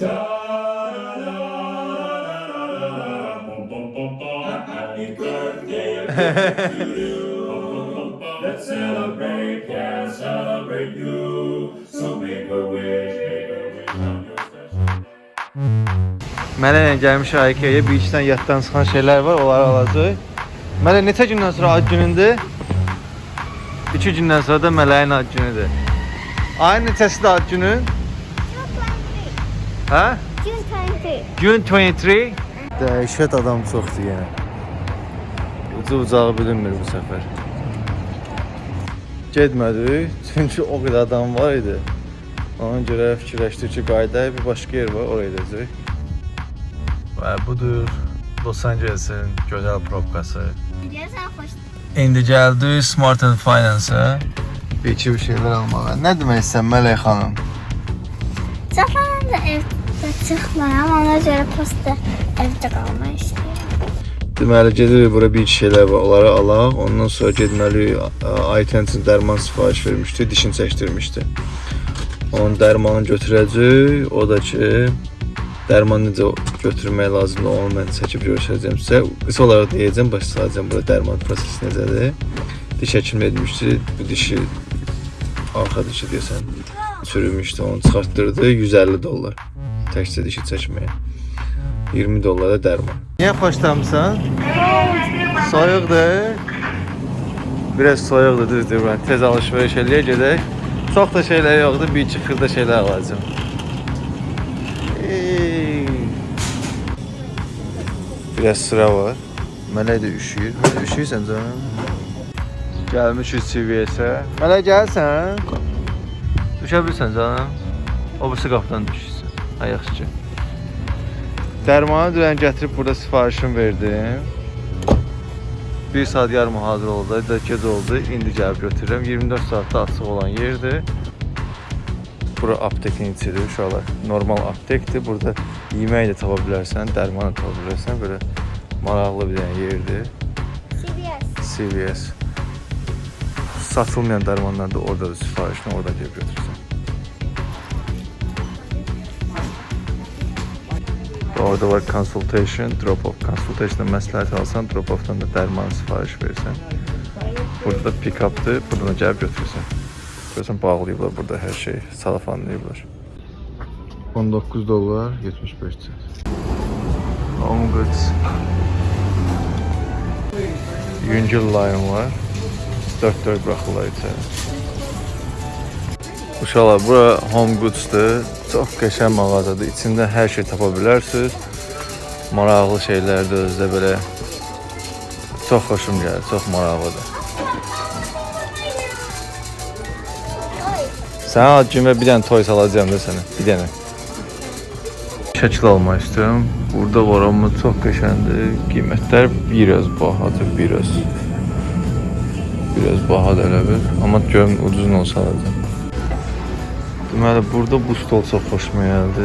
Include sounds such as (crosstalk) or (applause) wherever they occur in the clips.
Happy birthday to you. Let's celebrate, yeah, celebrate you. So make a wish, make a wish on your special Mənə ilə gəlmişik IKEA-ya bir iki dənə yaddan çıxan şeylər var, onları alacağıq. Mələ neçə gündən sonra ad günündür? 2 gündən sonra da Mələyin ad günüdür. Ayın neçəsidir ad günün? Hə? June 23. Gün 23. Dəhşət adam çoxdur yenə. Ucu ucağı bilinmir bu səfər. Getmədik, çünki o qədər adam var idi. Ona görə fikirləşdik ki, qayıdaq bir başqa yer var, oraya gedəcək. Və budur Los Angeles'in gözəl probkası. Güzel hoş. İndi gəldik Smart and Finance-a. Bir iki bir şeylər almağa. Nə demək istəyirsən Mələk xanım? Zaten da evde çıkmıyorum. Ona göre posta evde kalmayı istiyorum. Deməli gedirik bura bir şeylər var, onları alaq. Ondan sonra getməli Aytentin dərman sifariş vermişdi, dişini çəkdirmişdi. Onun dərmanını götürəcək. O da ki dərman necə götürmək lazımdır, onu mən çəkib göstərəcəm sizə. Qısa olaraq deyəcəm, başlayacağam burada dərman prosesi necədir. Diş həkimi etmişdi. Bu dişi arxa dişi deyəsən çürümüşdü, onu çıxartdırdı 150 dollar. Təkcə dişi çəkməyə. 20 dollara dərman. Niyə xoşlamısan? Soyuqdur. Biraz soyuqdur, düzdür. Mən tez alış-veriş eləyə gedək. Çox da şeylər yoxdur, bir iki xırda şeylər alacağam. Ey. Biraz sıra var. Mələk də üşüyür. Mələk üşüyürsən canım? Gəlmişik CVS-ə. Mələk gəlsən? Düşə bilirsən canım? O birisi qapıdan düşürsən. Ha yaxşı. Dərmanı dünən gətirib burada sifarişimi verdim. 1 saat yarım hazır oldu, da gec oldu. İndi gəlib götürürəm. 24 saatda açıq olan yerdir. Bura aptekin içidir uşaqlar. Normal aptekdir. Burada yemək də tapa bilərsən, dərman da tapa bilərsən. Belə maraqlı bir dənə yerdir. CBS. CVS. Satılmayan dərmanlar da oradadır sifarişini, oradan gəlib götürürsən. Orada var consultation, drop off. Consultation'da məsləhət alsan, drop off'dan da dərman sifariş verirsən. Burada da pick up'dır, buradan da gəlib götürürsən. Görürsən bağlayıblar burada hər şey, salafanlayıblar. 19 dollar 75 cent. Goods. Yüngül line var. 4-4 buraxırlar içəri. Uşaqlar, bura Home Goods-dur. Çox qəşəng mağazadır. İçində hər şey tapa bilərsiniz. Maraqlı şeylərdir özdə belə. Çox xoşum gəlir, çox maraqlıdır. Sənə günə bir dənə toy salacağam da sənə, bir dənə. Şəkil almaq istəyirəm. Burada var amma çox qəşəngdir. Qiymətlər biraz bahadır, biraz. Biraz bahadır elə bir. Amma görüm ucuz olsa alacağam. Deməli, burada bu stol çox xoşuma gəldi.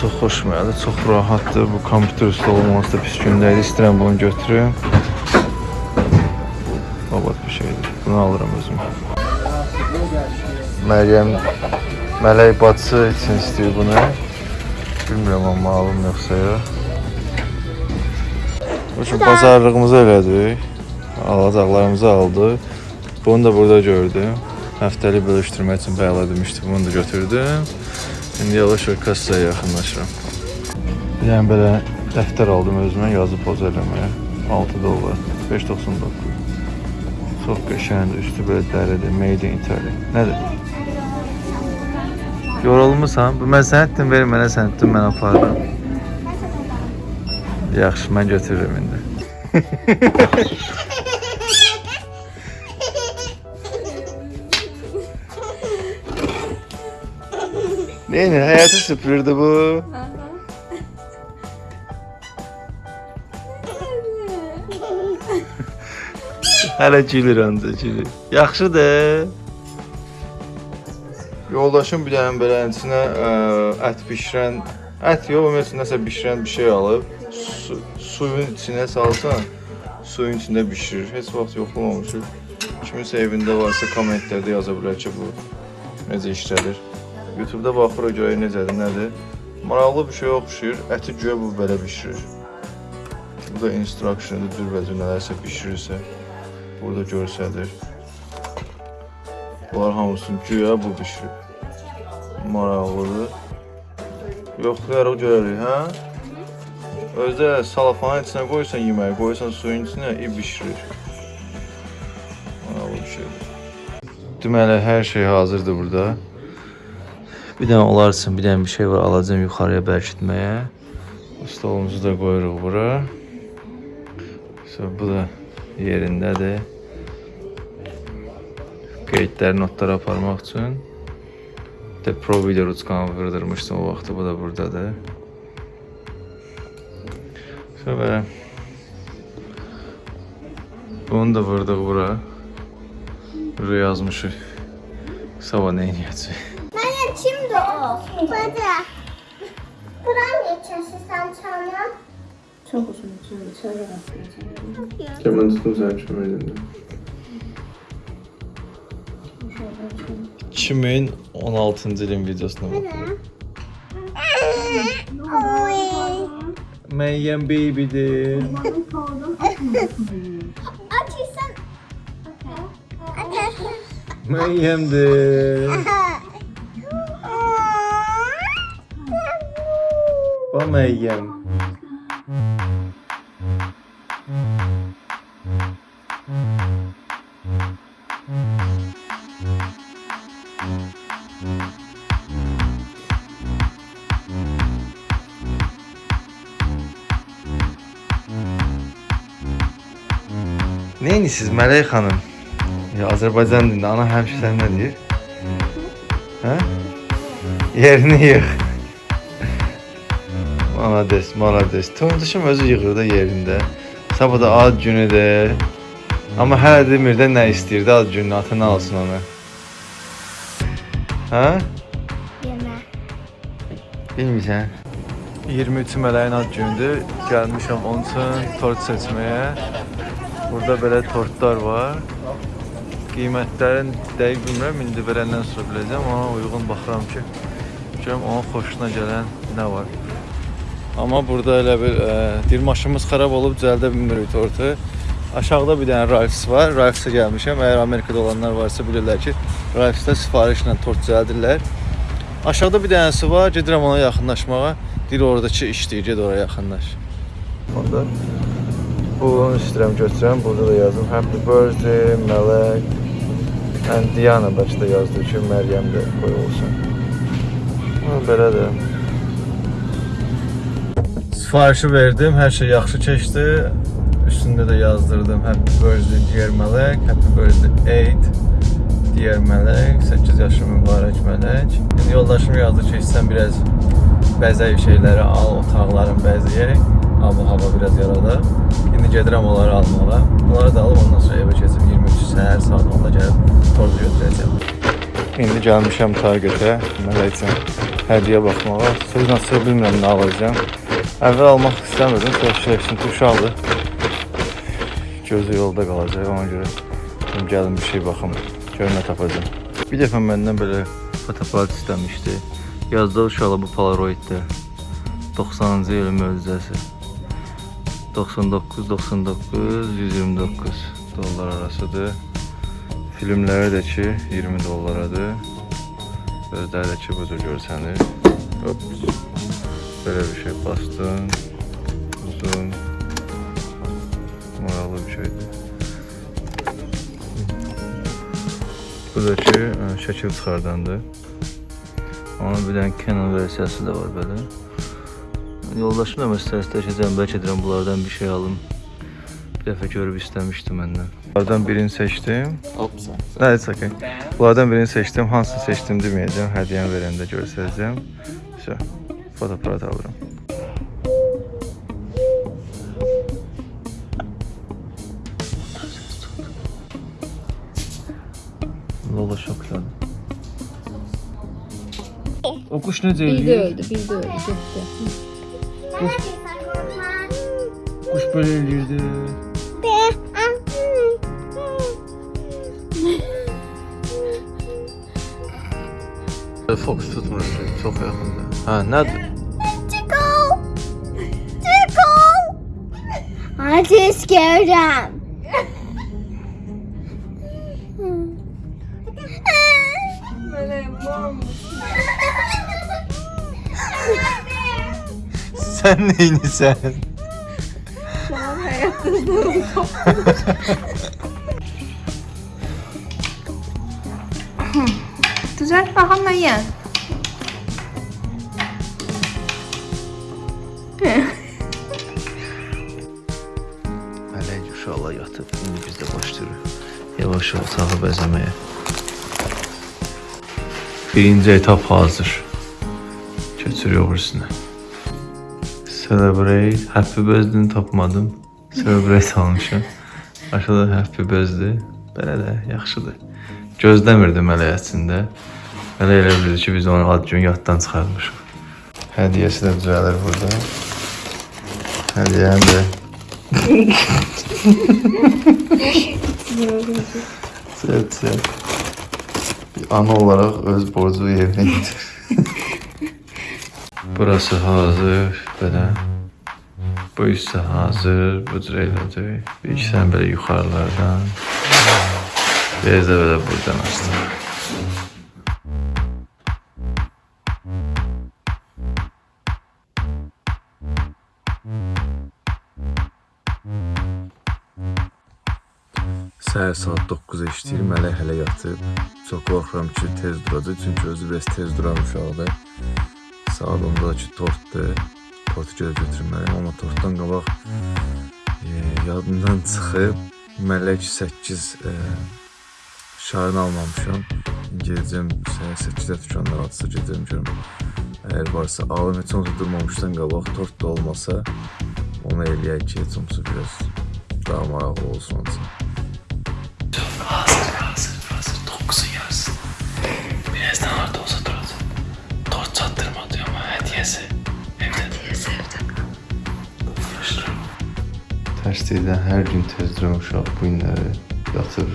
Çox xoşuma gəldi, çox rahatdır. Bu kompüter stolu olması da pis gündəydi. İstəyirəm bunu götürüm. Babat bir şeydir. Bunu alıram özümə. Məryəm Mələk bacısı üçün istəyir bunu. Bilmirəm amma alım yoxsa yox. Üçün bazarlığımızı elədik. Alacaqlarımızı aldıq. Bunu da burada gördüm. Həftəlik bölüşdürmək üçün bəla demişdim. Bunu da götürdüm. İndi yavaş-yavaş kassaya yaxınlaşıram. Bir dənə belə dəftər aldım özümə yazı poz eləməyə. 6 dollar, 5.99. Çox qəşəngdir, üstü belə dəridir, made in Italy. Nədir? Yorulmusan? Bu mən sənə etdim, ver mənə sən etdin, mən apardım. Yaxşı, mən götürürüm indi. (laughs) Neyini, həyatı süpürürdü bu. Hələ gülür ancaq gülür. Yaxşıdır. Yoldaşım bir dənə belə içinə ə, ət bişirən, ət yox, ümumiyyətlə nəsə bişirən bir şey alıb, su, suyun içinə salsan, suyun içində bişirir. Heç vaxt yoxlamamışıq. Kiminsə evində varsa kommentlərdə yaza bilər ki, bu necə işlədir. YouTube-da baxırıq görək necədir, nədir. Maraqlı bir şey oxşayır. Əti güya bu belə bişirir. Bu da instruction'dır, dürbəcə nələrsə bişirirsə. Burada görsədir. Bunlar hamısını güya bu bişirir. Maraqlıdır. Yoxlayarıq görərik, hə? Özdə salafanın içinə qoysan yeməyi, qoysan suyun içinə, i bişirir. Maraqlı bir şeydir. Deməli, hər şey hazırdır burada. Bir dənə onlar üçün bir dənə bir şey var, alacağım yuxarıya bərkitməyə. Stolumuzu da qoyuruq bura. So, bu da yerindədir. Qeydlər, notlar aparmaq üçün. De Pro video ruçkanı vırdırmışdım o vaxtı, bu da buradadır. So, belə. Bunu da vurdıq bura. Buraya yazmışıq. Sabah nə edəcək? Baba. Kur'an geçiyorsun sen çalma. Çok uzun çalıyor. Çalıyor. Kemanı tutun sen çöme elinde. 16. dilim videosuna bak. Meryem baby'di. Meryem'di. Meryem. Neyiniz Mələk xanım? Ya Azərbaycan dilində ana həmişə sən nə deyir? Hə? Yerini yığ. Malades, malades. Tontuşum özü yığır da yerində. Sabah da ad günüdür. Amma hələ demir də nə istəyir də ad gününü atını alsın ona. Hə? Yeme. Bilmirsən. 23 mələyin ad günüdür. Gəlmişəm onun üçün tort seçməyə. Burada belə tortlar var. Qiymətlərin dəqiq bilmirəm, indi verəndən sonra biləcəm. Ona uyğun baxıram ki, görüm onun xoşuna gələn nə var. Amma burada elə bir ə, deyir maşınımız xarab olub düzəldə bilmirik tortu. Aşağıda bir dənə Ralphs var. Ralphs'a gəlmişəm. Əgər Amerikada olanlar varsa bilirlər ki, Ralphs'da sifarişlə tort düzəldirlər. Aşağıda bir dənəsi var. Gedirəm ona yaxınlaşmağa. Deyir oradakı işləyir, get ora yaxınlaş. Onda bunu istəyirəm götürəm. Burada da yazdım Happy birthday Mələk. And Diana də yazdı ki, Məryəm də qoyulsun. Ha, belədir. Sifarişi verdim, hər şey yaxşı keçdi. Üstündə də yazdırdım Happy birthday dear Mələk, Happy birthday 8 dear Mələk, 8 yaşı mübarək Mələk. İndi yoldaşım yazdı ki, istəyirsən biraz bəzəy şeyləri al, otaqların bəzəyək. Hava hava biraz yaradar. İndi gedirəm onları almağa. Bunları da alıb ondan sonra evə keçib 23 səhər saat 10-da gəlib tortu götürəcəm. İndi gəlmişəm Targetə, Mələk üçün hədiyyə baxmağa. Sözlə sıra bilmirəm nə alacağam. Əvvəl almaq istəmirdim, sonra ki, uşaqdır. Gözü yolda qalacaq, ona görə dedim, gəlin bir şey baxım, görüm nə tapacağam. Bir dəfə məndən belə fotoaparat istəmişdi. Yazdı uşaqla bu Polaroiddir. 90-cı ilin möcüzəsi. 99, 99, 129 dollar arasıdır. Filmləri də ki 20 dollaradır. Gözləri də ki bu cür görsənir. Hop. Böyle bir şey bastım. Zoom. Moralı bir şeydi. Buradakı e, şəkil çıxardandır. Onu bilən Canon versiyası da var belə. Yoldaşım da məsələsiz dəyişəcəm, bəlkə edirəm bunlardan bir şey alım. Bir dəfə görüb istəmişdi məndən. Bunlardan birini seçdim. Nə, hə, it's okay. Bunlardan birini seçdim, hansını seçdim deməyəcəm, hədiyyəni verəndə görsələcəm. Şəhər. Fotoaparat alıram. Lola şoklandı. O kuş necə Bildi eləyir? öldü, bildi öldü. Gitti. Neredeysen korkma. Kuş belə eləyirdi. Fox tutmur. Çox yaxında. Hə, nədir? I'm too scared. sen neyini sen? Şu an hayatınızın Güzel, bakalım ne yiyen. Yavaş-yavaş otağı bəzəməyə. Birinci etap hazır. Keçirik öbürsünə. Celebrate, happy birthday tapmadım. Celebrate (laughs) almışam. Aşağıda happy birthday. Belə də yaxşıdır. Gözləmirdim hələ əslində. Hələ elə bilirdi ki, biz onu ad gün yaddan çıxarmışıq. Hədiyyəsi də düzəlir burada. Hədiyyəni də (laughs) Sevd, sevd. Bir ana olarak öz borcu yerine getir. (laughs) Burası hazır, belə. Bu isə hazır, bu cür elədir. Bir iki sən belə yuxarılardan. Biraz da belə buradan açdıq. Səhər saat 9-a işləyir, Mələk hələ yatıb. Çox qorxuram ki, tez duracaq, çünki özü biraz tez duran uşaqdır. Saat 10-da ki, tortdur. Tortu gedib götürməliyəm, amma tortdan qabaq e, yadımdan çıxıb Mələk 8 e, şarını almamışam. Gedəcəm səhər 8-də dükanlar açsa gedəcəm görüm. Əgər varsa, alım heç olmasa durmamışdan qabaq tort da olmasa onu eləyək ki, heç olmasa biraz daha maraqlı olsun onun Değilden her gün tez duran uşaq bu günləri yatır.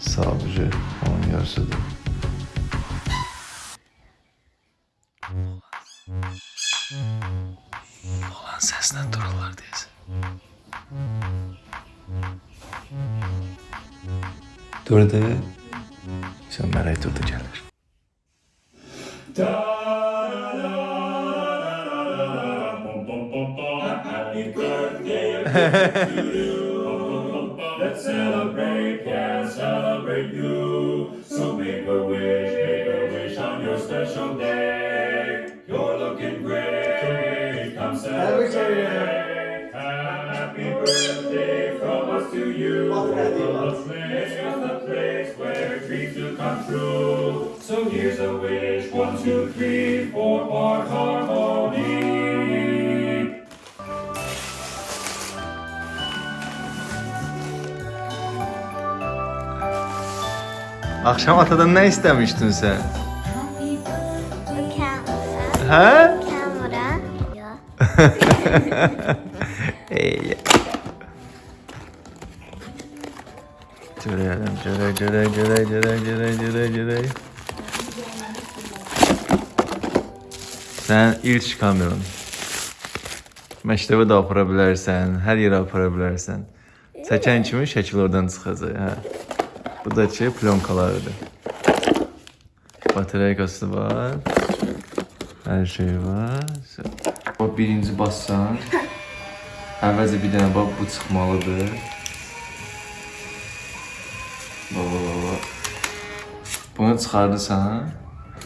Sabıcı onun yarısıdır. Olan səslə dururlar deyəsən. Durdu. Sən mələk durdu gəlir. Let's celebrate, yeah, celebrate you. So make a wish, make a wish on your special day. You're looking great, come celebrate. Happy birthday from us to you. Is the place where dreams do come true. So here's a wish, one, two, three, four part harmony. Akşam atadan sen? Camera. He? Camera. Yok. Ey. Görelim, göre, göre, göre, göre, göre, göre, göre. Sən ilk kameran. Məktəbə də apara bilərsən, hər yerə apara bilərsən. Çəkən kimi şəkil oradan çıxacaq, hə. Bu da ki, plyonkalarıdır. Batareykası var. Hər şey var. O birinci bassan, əvvəlcə bir dənə bax bu çıxmalıdır. Baba baba. Bunu çıxardırsan,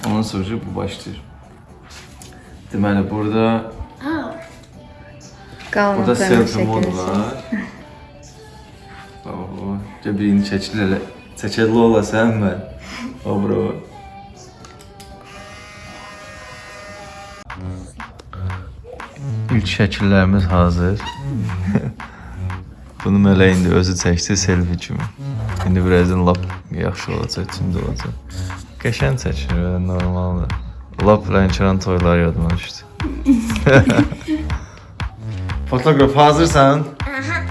ondan sonra bu başlayır. Deməli burada Kalın burada selfie mod var. (laughs) Baba baba. Gəl birini çəkil elə. Çəkilli olasan mən. O bura. İlk şəkillərimiz hazır. Bunu Mələk indi özü çəkdi selfie kimi. İndi birazdan lap yaxşı olacaq, tümdə olacaq. Qəşəng çəkir, belə normaldır. Lap Lənkəran toyları yadıma düşdü. (laughs) Fotoğraf hazırsan? Aha.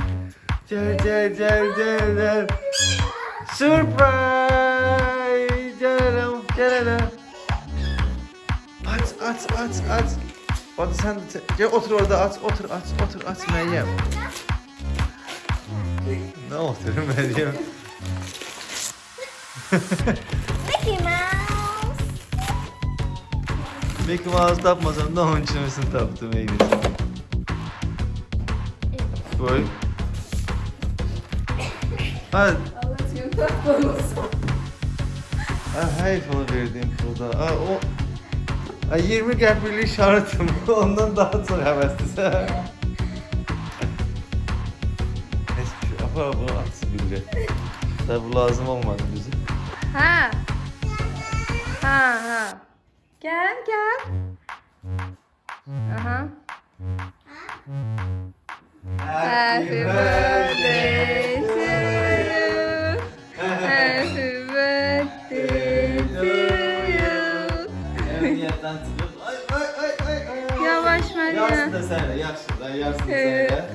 Gel gel gel gel gel. Surprise! Gelelim, gelelim. At, at, at, at. Hadi sen de gel otur orada at, otur at, otur at Meryem. ne otur Meryem? Mickey Mouse. Mickey Mouse tapmasam da onun için misin taptım Eylül. Koy. Hadi. Ha hayır onu verdiğim pulda. Ha, o... Ha, 20 qəpiklik şartım. Ondan daha çox həvəslisən. Heç bir şey. Apar bunu at bildi. Tabi bu lazım olmadı bize. Ha. Ha ha. Gel gel. Aha. Happy birthday Meryem. da sen de, yarsın da, yarsın da Ee. sen de.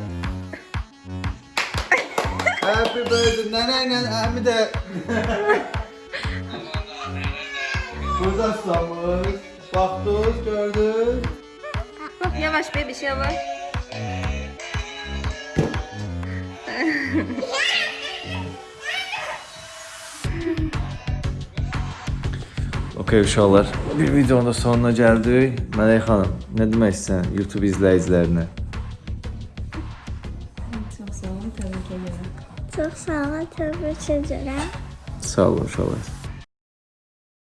Happy birthday, neneyle Əmi də. Burada susamış, baxdınız, gördünüz. Bak yavaş bebiş yavaş. Okey uşaqlar, bir videonun da sonuna gəldik. Mələk xanım, nə demək istəyirsən YouTube izləyicilərinə? Çok sağ ol, tebrik ederim. Sağ olun uşaqlar.